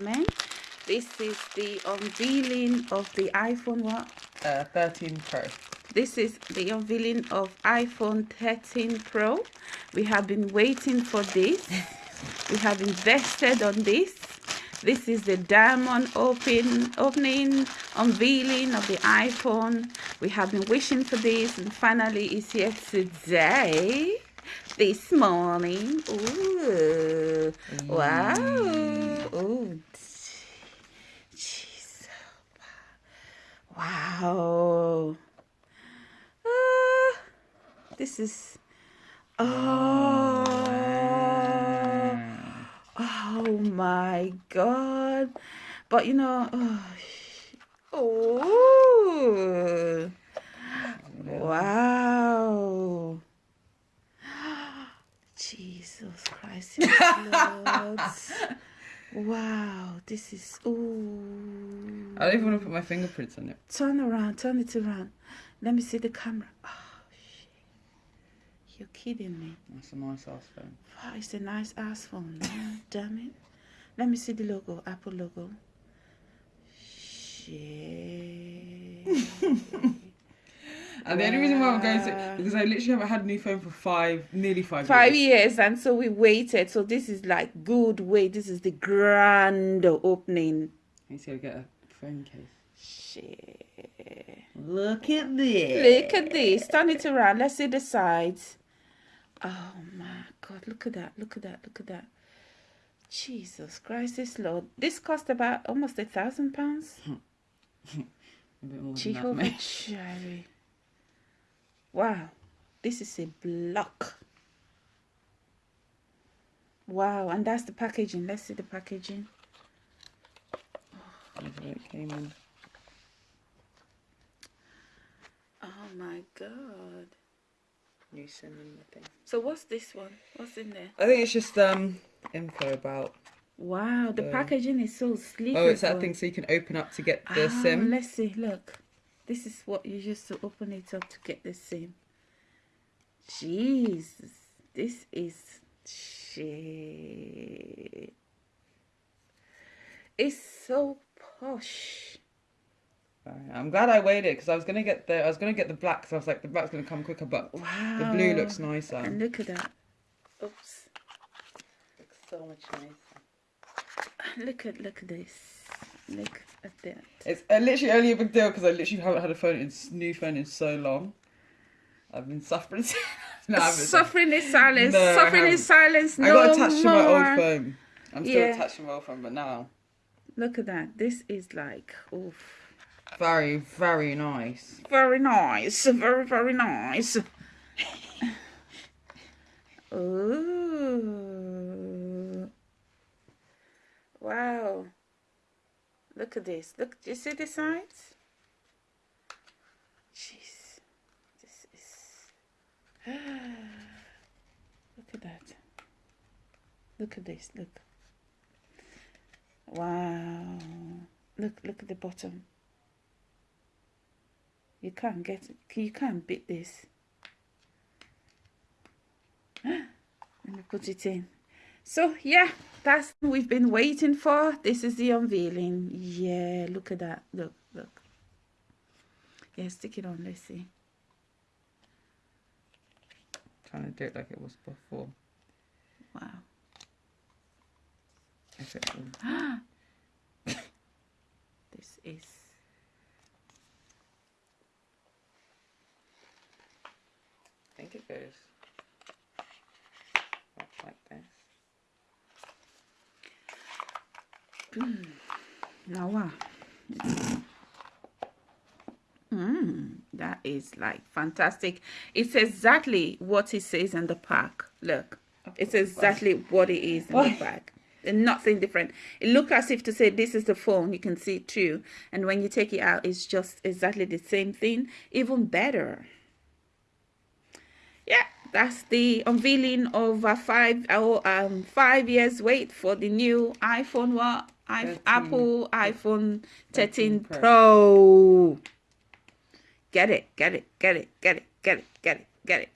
Man, this is the unveiling of the iPhone what? Uh, 13 Pro. This is the unveiling of iPhone 13 Pro. We have been waiting for this. we have invested on this. This is the diamond open opening unveiling of the iPhone. We have been wishing for this and finally it's here today. This morning. Ooh. Wow. Ooh. Wow. Uh, this is. Oh. Oh my God. But you know. Oh. oh. Wow. Jesus Christ. Wow, this is ooh. I don't even want to put my fingerprints on it. Turn around, turn it around. Let me see the camera. Oh shit. You're kidding me. That's a nice ass phone. Wow, it's a nice ass phone. Damn it. Let me see the logo, Apple logo. Shit. And the only reason why I'm going to because I literally haven't had a new phone for five, nearly five. Five years. years, and so we waited. So this is like good wait. This is the grand opening. He's gonna get a phone case. Shit. Look at this. Look at this. Turn it around. Let's see the sides. Oh my God! Look at that! Look at that! Look at that! Jesus Christ, this Lord. This cost about almost a thousand pounds. Jehovah Jireh. Wow, this is a block. Wow, and that's the packaging. Let's see the packaging. Oh, it came in. Oh my god. The thing. So what's this one? What's in there? I think it's just um info about Wow, the uh, packaging is so sleek. Oh, it's that thing so you can open up to get the ah, SIM. Let's see, look. This is what you use to open it up to get the SIM. Jesus, this is shit. It's so posh. I'm glad I waited because I was gonna get the I was gonna get the black because I was like the black's gonna come quicker, but wow. the blue looks nicer. And look at that. Oops. Looks so much nicer. Look at look at this. Look at that. It's uh, literally only a big deal because I literally haven't had a phone in new phone in so long. I've been suffering. no, suffering in silence. No, suffering in silence. No I got attached more. to my old phone. I'm still yeah. attached to my old phone, but now. Look at that. This is like, oof. Very, very nice. Very nice. Very, very nice. Ooh. Wow. Look at this. Look, you see the sides? Jeez. This is... look at that. Look at this. Look. Wow. Look, look at the bottom. You can't get. You can't beat this. Let me put it in. So, yeah that's we've been waiting for. This is the unveiling. Yeah look at that. Look look. Yeah stick it on let's see trying to do it like it was before. Wow. This is I think it goes like this now wow mm, that is like fantastic. It's exactly what it says in the pack. Look it's exactly what it is in the pack. And nothing different. It look as if to say this is the phone. You can see it too. And when you take it out it's just exactly the same thing. Even better. Yeah that's the unveiling of a five oh, um five years wait for the new iphone. What I, Apple iPhone 13 Pro. Pro. Get it, get it, get it, get it, get it, get it, get it.